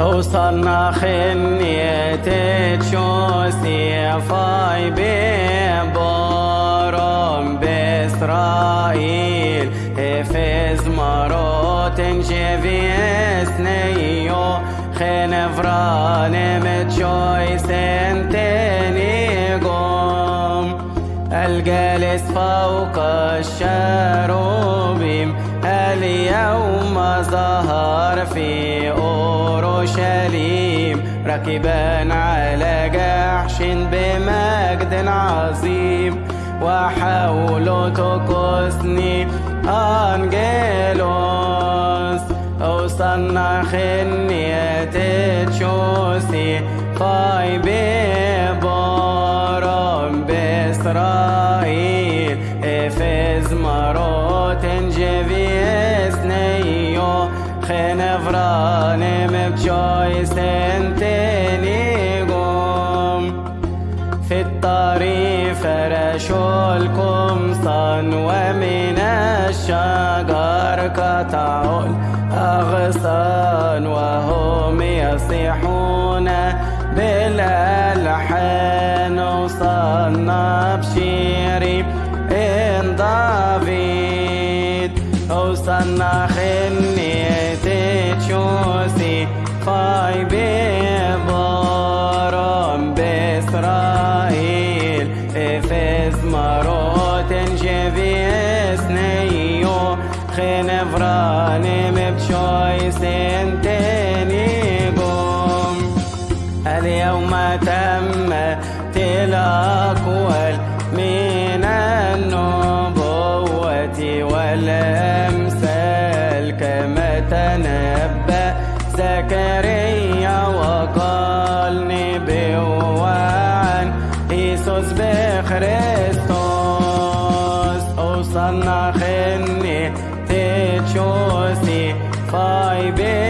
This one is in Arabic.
وصلنا خنية تشوسي فاي ببورم بإسرائيل. هفز مروت جيفيس نيو. خنفران متشوي سنتيني قوم. الجالس فوق الشروبيم. اليوم ظهر في أورشليم راكبا على جحش بمجد عظيم. وحوله تقصني أنجيلوس وصلنا خنية تشوسي فاي ببورم بإسرائيل. إفز جيفيس نيو خنفران مبجوي سنتيني قوم في الطريق فرشوا القمصان ومن الشجر قطعوا الأغصان وهم يصيحون بالألحان وصلنا بشيري إن دافيد وصلنا خنية فای به بارم به اسرائیل. افز مرا تنجوی اسنیو خنفرانی بچای زكريا وقال نبوة عن إيسوس بخريستوس وصلنا خني تشوسي فاي بيه